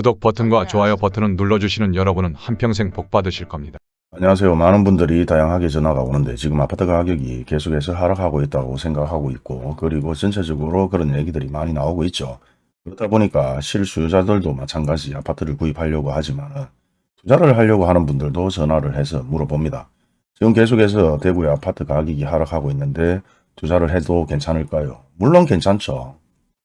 구독 버튼과 좋아요 버튼을 눌러주시는 여러분은 한평생 복 받으실 겁니다. 안녕하세요. 많은 분들이 다양하게 전화가 오는데 지금 아파트 가격이 계속해서 하락하고 있다고 생각하고 있고 그리고 전체적으로 그런 얘기들이 많이 나오고 있죠. 그렇다 보니까 실수요자들도 마찬가지 아파트를 구입하려고 하지만 투자를 하려고 하는 분들도 전화를 해서 물어봅니다. 지금 계속해서 대구의 아파트 가격이 하락하고 있는데 투자를 해도 괜찮을까요? 물론 괜찮죠.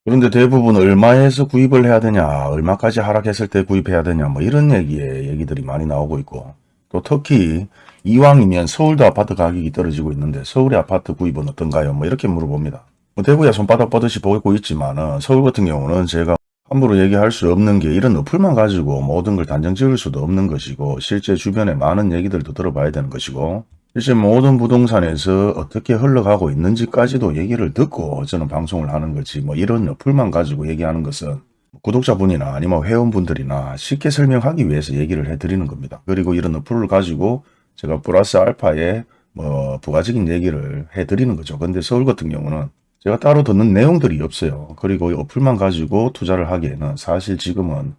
그런데 대부분 얼마에서 구입을 해야 되냐, 얼마까지 하락했을 때 구입해야 되냐, 뭐 이런 얘기에 얘기들이 많이 나오고 있고 또 특히 이왕이면 서울도 아파트 가격이 떨어지고 있는데 서울의 아파트 구입은 어떤가요? 뭐 이렇게 물어봅니다. 뭐 대구야 손바닥 뻗듯이 보고 있지만 서울 같은 경우는 제가 함부로 얘기할 수 없는 게 이런 어플만 가지고 모든 걸 단정 지을 수도 없는 것이고 실제 주변에 많은 얘기들도 들어봐야 되는 것이고 실제 모든 부동산에서 어떻게 흘러가고 있는지까지도 얘기를 듣고 저는 방송을 하는 거지 뭐 이런 어플만 가지고 얘기하는 것은 구독자분이나 아니면 회원분들이나 쉽게 설명하기 위해서 얘기를 해드리는 겁니다. 그리고 이런 어플을 가지고 제가 플러스 알파에 뭐 부가적인 얘기를 해드리는 거죠. 근데 서울 같은 경우는 제가 따로 듣는 내용들이 없어요. 그리고 이 어플만 가지고 투자를 하기에는 사실 지금은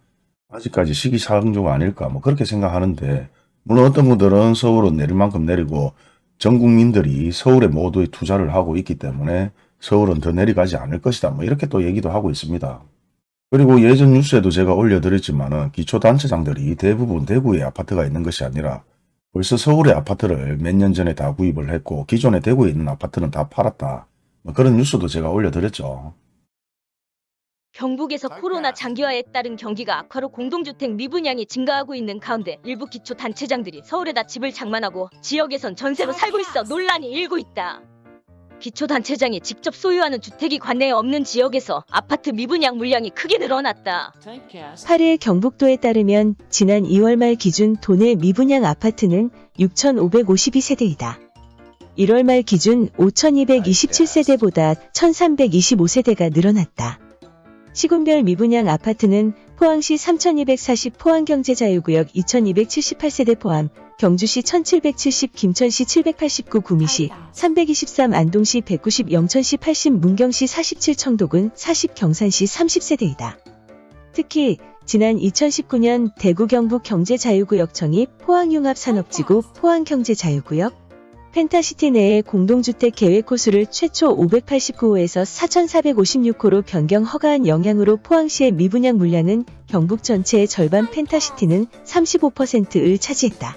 아직까지 시기상조가 아닐까 뭐 그렇게 생각하는데 물론 어떤 분들은 서울은 내릴 만큼 내리고 전 국민들이 서울에 모두 투자를 하고 있기 때문에 서울은 더 내려가지 않을 것이다 뭐 이렇게 또 얘기도 하고 있습니다. 그리고 예전 뉴스에도 제가 올려드렸지만 기초단체장들이 대부분 대구에 아파트가 있는 것이 아니라 벌써 서울의 아파트를 몇 년 전에 다 구입을 했고 기존에 대구에 있는 아파트는 다 팔았다. 뭐 그런 뉴스도 제가 올려드렸죠. 경북에서 코로나 장기화에 따른 경기가 악화로 공동주택 미분양이 증가하고 있는 가운데 일부 기초 단체장들이 서울에다 집을 장만하고 지역에선 전세로 살고 있어 논란이 일고 있다. 기초 단체장이 직접 소유하는 주택이 관내에 없는 지역에서 아파트 미분양 물량이 크게 늘어났다. 8일 경북도에 따르면 지난 2월 말 기준 도내 미분양 아파트는 6,552세대이다. 1월 말 기준 5,227세대보다 1,325세대가 늘어났다. 시군별 미분양 아파트는 포항시 3,240 포항경제자유구역 2,278세대 포함, 경주시 1,770, 김천시 789, 구미시 323, 안동시 190, 영천시 80, 문경시 47, 청도군 40, 경산시 30세대이다. 특히 지난 2019년 대구 경북 경제자유구역 청이 포항융합산업지구 포항경제자유구역 펜타시티 내에 공동주택 계획 호수를 최초 589호에서 4,456호로 변경 허가한 영향으로 포항시의 미분양 물량은 경북 전체의 절반 펜타시티는 35%를 차지했다.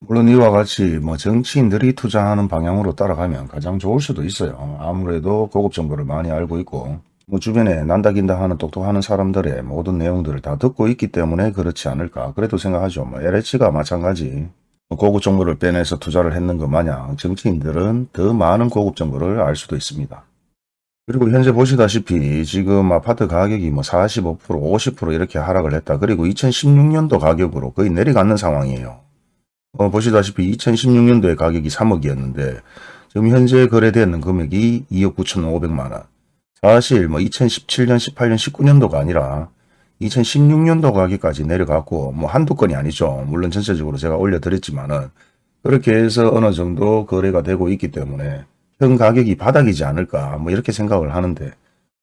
물론 이와 같이 뭐 정치인들이 투자하는 방향으로 따라가면 가장 좋을 수도 있어요. 아무래도 고급 정보를 많이 알고 있고 뭐 주변에 난다긴다 하는 똑똑하는 사람들의 모든 내용들을 다 듣고 있기 때문에 그렇지 않을까 그래도 생각하죠. 뭐 LH가 마찬가지 고급 정보를 빼내서 투자를 했는 것 마냥 정치인들은 더 많은 고급 정보를 알 수도 있습니다. 그리고 현재 보시다시피 지금 아파트 가격이 뭐 45%, 50% 이렇게 하락을 했다. 그리고 2016년도 가격으로 거의 내려가는 상황이에요. 어, 보시다시피 2016년도에 가격이 3억이었는데 지금 현재 거래되는 금액이 2억 9천5백만 원. 사실 뭐 2017년, 18년, 19년도가 아니라 2016년도 가격까지 내려갔고 뭐 한두 건이 아니죠. 물론 전체적으로 제가 올려드렸지만은 그렇게 해서 어느 정도 거래가 되고 있기 때문에 현 가격이 바닥이지 않을까 뭐 이렇게 생각을 하는데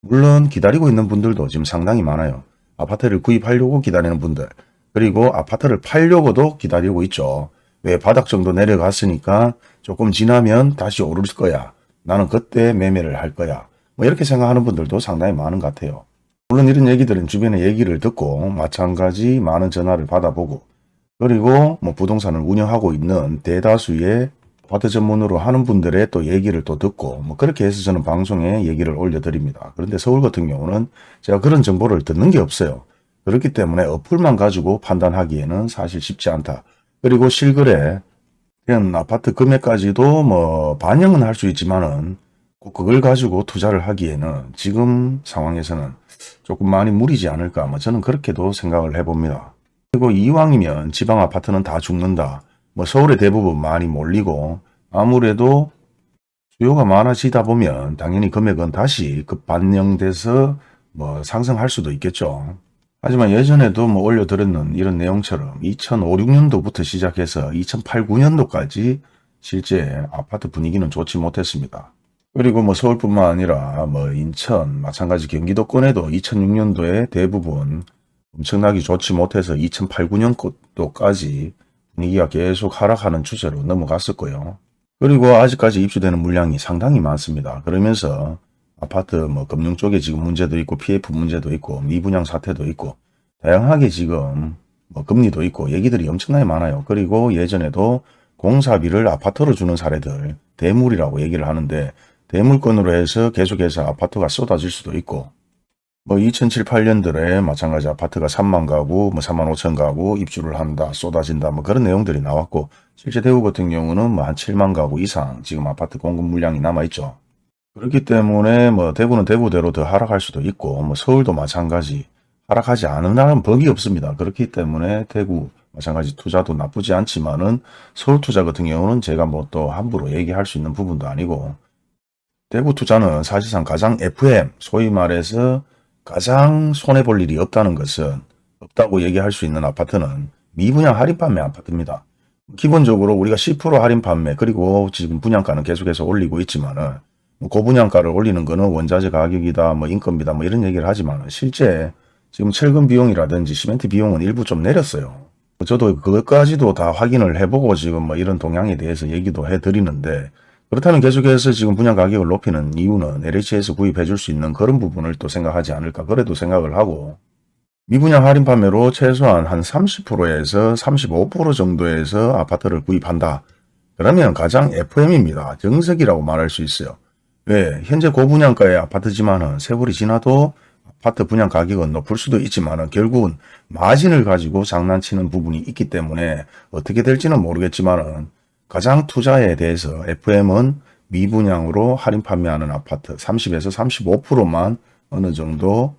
물론 기다리고 있는 분들도 지금 상당히 많아요. 아파트를 구입하려고 기다리는 분들 그리고 아파트를 팔려고도 기다리고 있죠. 왜 바닥 정도 내려갔으니까 조금 지나면 다시 오를 거야. 나는 그때 매매를 할 거야. 뭐 이렇게 생각하는 분들도 상당히 많은 것 같아요. 물론 이런 얘기들은 주변의 얘기를 듣고 마찬가지 많은 전화를 받아보고 그리고 뭐 부동산을 운영하고 있는 대다수의 아파트 전문으로 하는 분들의 또 얘기를 또 듣고 뭐 그렇게 해서 저는 방송에 얘기를 올려드립니다. 그런데 서울 같은 경우는 제가 그런 정보를 듣는 게 없어요. 그렇기 때문에 어플만 가지고 판단하기에는 사실 쉽지 않다. 그리고 실거래 아파트 금액까지도 뭐 반영은 할 수 있지만은 꼭 그걸 가지고 투자를 하기에는 지금 상황에서는 조금 많이 무리지 않을까 뭐 저는 그렇게도 생각을 해봅니다. 그리고 이왕이면 지방 아파트는 다 죽는다. 뭐 서울에 대부분 많이 몰리고 아무래도 수요가 많아지다 보면 당연히 금액은 다시 급 반영돼서 뭐 상승할 수도 있겠죠. 하지만 예전에도 뭐 올려드렸는 이런 내용처럼 2005, 6년도부터 시작해서 2008, 9년도까지 실제 아파트 분위기는 좋지 못했습니다. 그리고 뭐 서울뿐만 아니라 뭐 인천, 마찬가지 경기도권에도 2006년도에 대부분 엄청나게 좋지 못해서 2008, 9년도까지 분위기가 계속 하락하는 추세로 넘어갔을 거예요. 그리고 아직까지 입주되는 물량이 상당히 많습니다. 그러면서 아파트 뭐 금융 쪽에 지금 문제도 있고 PF 문제도 있고 미분양 사태도 있고 다양하게 지금 뭐 금리도 있고 얘기들이 엄청나게 많아요. 그리고 예전에도 공사비를 아파트로 주는 사례들 대물이라고 얘기를 하는데 대물건으로 해서 계속해서 아파트가 쏟아질 수도 있고 뭐 2007, 8년들에 마찬가지 아파트가 3만 가구, 뭐 3만 5천 가구 입주를 한다, 쏟아진다, 뭐 그런 내용들이 나왔고 실제 대구 같은 경우는 뭐 한 7만 가구 이상 지금 아파트 공급 물량이 남아있죠. 그렇기 때문에 뭐 대구는 대구대로 더 하락할 수도 있고 뭐 서울도 마찬가지 하락하지 않은 날은 법이 없습니다. 그렇기 때문에 대구 마찬가지 투자도 나쁘지 않지만은 서울 투자 같은 경우는 제가 뭐 또 함부로 얘기할 수 있는 부분도 아니고 대구 투자는 사실상 가장 FM 소위 말해서 가장 손해볼 일이 없다는 것은 없다고 얘기할 수 있는 아파트는 미분양 할인 판매 아파트입니다. 기본적으로 우리가 10% 할인 판매 그리고 지금 분양가는 계속해서 올리고 있지만은 뭐 고분양가를 올리는 거는 원자재 가격이다 뭐 인건비다 뭐 이런 얘기를 하지만 실제 지금 철근 비용이라든지 시멘트 비용은 일부 좀 내렸어요. 저도 그것까지도 다 확인을 해보고 지금 뭐 이런 동향에 대해서 얘기도 해드리는데 그렇다면 계속해서 지금 분양 가격을 높이는 이유는 LH에서 구입해 줄 수 있는 그런 부분을 또 생각하지 않을까 그래도 생각을 하고 미분양 할인 판매로 최소한 한 30%에서 35% 정도에서 아파트를 구입한다. 그러면 가장 FM입니다. 정석이라고 말할 수 있어요. 왜? 현재 고분양가의 아파트지만은 세월이 지나도 아파트 분양 가격은 높을 수도 있지만은 결국은 마진을 가지고 장난치는 부분이 있기 때문에 어떻게 될지는 모르겠지만은 가장 투자에 대해서 FM은 미분양으로 할인 판매하는 아파트 30에서 35%만 어느 정도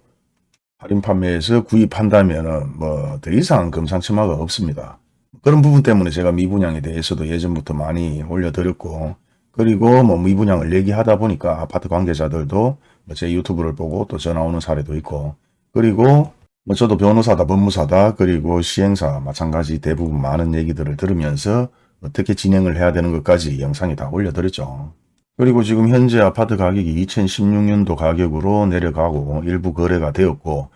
할인 판매에서 구입한다면은 뭐더 이상 금상첨화가 없습니다. 그런 부분 때문에 제가 미분양에 대해서도 예전부터 많이 올려드렸고 그리고 뭐 미분양을 얘기하다 보니까 아파트 관계자들도 뭐제 유튜브를 보고 또 전화 오는 사례도 있고 그리고 뭐 저도 변호사다 법무사다 그리고 시행사 마찬가지 대부분 많은 얘기들을 들으면서 어떻게 진행을 해야 되는 것까지 영상에 다 올려드렸죠. 그리고 지금 현재 아파트 가격이 2016년도 가격으로 내려가고 일부 거래가 되었고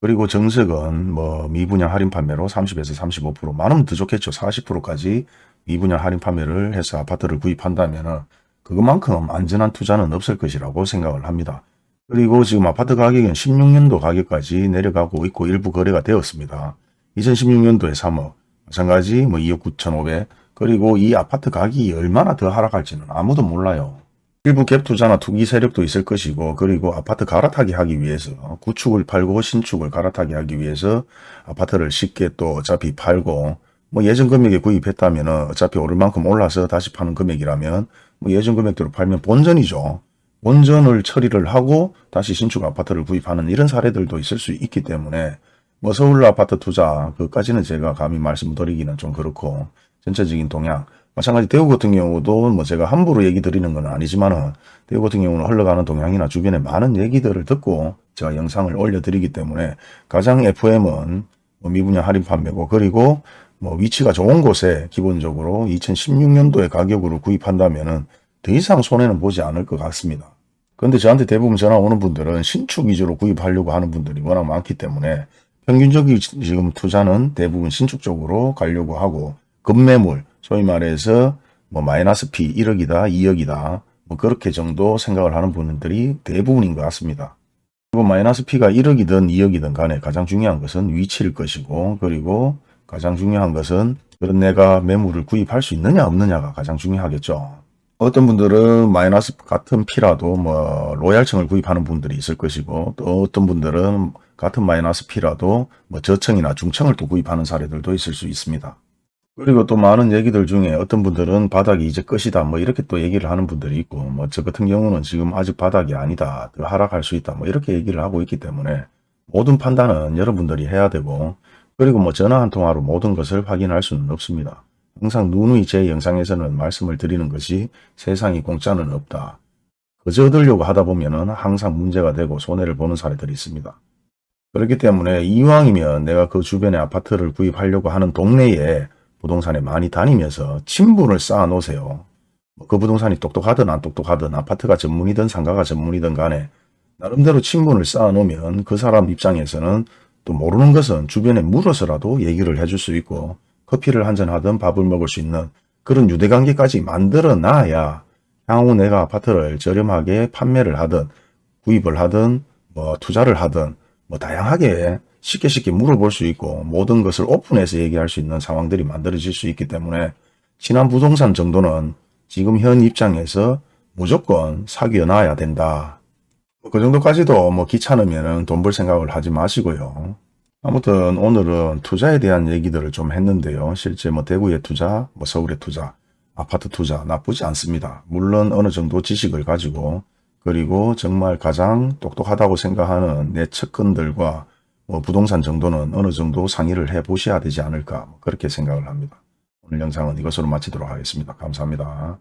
그리고 정석은 뭐 미분양 할인 판매로 30에서 35% 많으면 더 좋겠죠. 40%까지 미분양 할인 판매를 해서 아파트를 구입한다면 그것만큼 안전한 투자는 없을 것이라고 생각을 합니다. 그리고 지금 아파트 가격은 16년도 가격까지 내려가고 있고 일부 거래가 되었습니다. 2016년도에 3억, 마찬가지 뭐 2억 9,500 그리고 이 아파트 가격이 얼마나 더 하락할지는 아무도 몰라요. 일부 갭 투자나 투기 세력도 있을 것이고 그리고 아파트 갈아타기 하기 위해서 구축을 팔고 신축을 갈아타기 하기 위해서 아파트를 쉽게 또 어차피 팔고 뭐 예전 금액에 구입했다면 어차피 오를 만큼 올라서 다시 파는 금액이라면 뭐 예전 금액대로 팔면 본전이죠. 본전을 처리를 하고 다시 신축 아파트를 구입하는 이런 사례들도 있을 수 있기 때문에 뭐 서울 아파트 투자 그까지는 제가 감히 말씀드리기는 좀 그렇고 전체적인 동향 마찬가지 대구 같은 경우도 뭐 제가 함부로 얘기 드리는 건 아니지만은 대구 같은 경우는 흘러가는 동향이나 주변에 많은 얘기들을 듣고 제가 영상을 올려드리기 때문에 가장 FM은 뭐 미분양 할인 판매고 그리고 뭐 위치가 좋은 곳에 기본적으로 2016년도의 가격으로 구입한다면은 더 이상 손해는 보지 않을 것 같습니다. 그런데 저한테 대부분 전화 오는 분들은 신축 위주로 구입하려고 하는 분들이 워낙 많기 때문에 평균적인 지금 투자는 대부분 신축 쪽으로 가려고 하고 급매물 소위 말해서 뭐 마이너스 P 1억이다 2억이다 뭐 그렇게 정도 생각을 하는 분들이 대부분인 것 같습니다. 그리고 마이너스 P가 1억이든 2억이든 간에 가장 중요한 것은 위치일 것이고 그리고 가장 중요한 것은 그런 내가 매물을 구입할 수 있느냐 없느냐가 가장 중요하겠죠. 어떤 분들은 마이너스 같은 P라도 뭐 로얄층을 구입하는 분들이 있을 것이고 또 어떤 분들은 같은 마이너스 P라도 뭐 저층이나 중층을 또 구입하는 사례들도 있을 수 있습니다. 그리고 또 많은 얘기들 중에 어떤 분들은 바닥이 이제 끝이다 뭐 이렇게 또 얘기를 하는 분들이 있고 뭐 저 같은 경우는 지금 아직 바닥이 아니다 더 하락할 수 있다 뭐 이렇게 얘기를 하고 있기 때문에 모든 판단은 여러분들이 해야 되고 그리고 뭐 전화 한 통화로 모든 것을 확인할 수는 없습니다. 항상 누누이 제 영상에서는 말씀을 드리는 것이 세상이 공짜는 없다. 그저 얻으려고 하다 보면은 항상 문제가 되고 손해를 보는 사례들이 있습니다. 그렇기 때문에 이왕이면 내가 그 주변에 아파트를 구입하려고 하는 동네에 부동산에 많이 다니면서 친분을 쌓아 놓으세요. 그 부동산이 똑똑하든 안 똑똑하든 아파트가 전문이든 상가가 전문이든 간에 나름대로 친분을 쌓아 놓으면 그 사람 입장에서는 또 모르는 것은 주변에 물어서라도 얘기를 해줄 수 있고 커피를 한잔 하든 밥을 먹을 수 있는 그런 유대관계까지 만들어 놔야 향후 내가 아파트를 저렴하게 판매를 하든 구입을 하든 뭐 투자를 하든 뭐 다양하게 쉽게 쉽게 물어볼 수 있고 모든 것을 오픈해서 얘기할 수 있는 상황들이 만들어질 수 있기 때문에 친한 부동산 정도는 지금 현 입장에서 무조건 사귀어 놔야 된다. 그 정도까지도 뭐 귀찮으면 돈 벌 생각을 하지 마시고요. 아무튼 오늘은 투자에 대한 얘기들을 좀 했는데요. 실제 뭐 대구에 투자, 뭐 서울에 투자, 아파트 투자 나쁘지 않습니다. 물론 어느 정도 지식을 가지고 그리고 정말 가장 똑똑하다고 생각하는 내 측근들과 뭐 부동산 정도는 어느 정도 상의를 해 보셔야 되지 않을까 뭐 그렇게 생각을 합니다. 오늘 영상은 이것으로 마치도록 하겠습니다. 감사합니다.